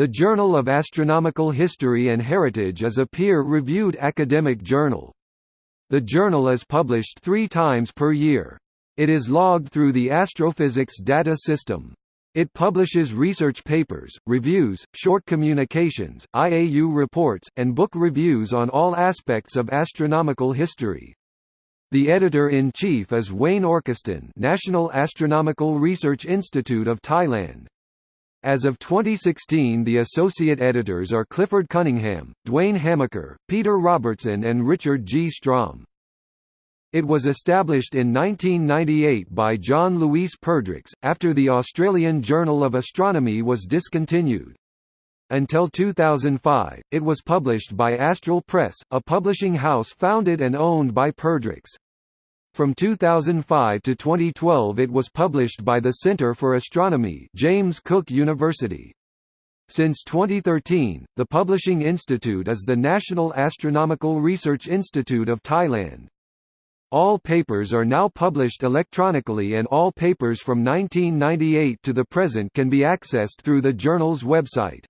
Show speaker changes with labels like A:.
A: The Journal of Astronomical History and Heritage is a peer-reviewed academic journal. The journal is published three times per year. It is logged through the Astrophysics Data System. It publishes research papers, reviews, short communications, IAU reports, and book reviews on all aspects of astronomical history. The editor-in-chief is Wayne Orchiston National Astronomical Research Institute of Thailand. As of 2016 the associate editors are Clifford Cunningham, Duane Hamacher, Peter Robertson and Richard G. Strom. It was established in 1998 by John Louis Perdrix, after the Australian Journal of Astronomy was discontinued. Until 2005, it was published by Astral Press, a publishing house founded and owned by Perdrix. From 2005 to 2012 it was published by the Centre for Astronomy James Cook University. Since 2013, the Publishing Institute is the National Astronomical Research Institute of Thailand. All papers are now published electronically and all papers from 1998 to the present can be accessed through the journal's website.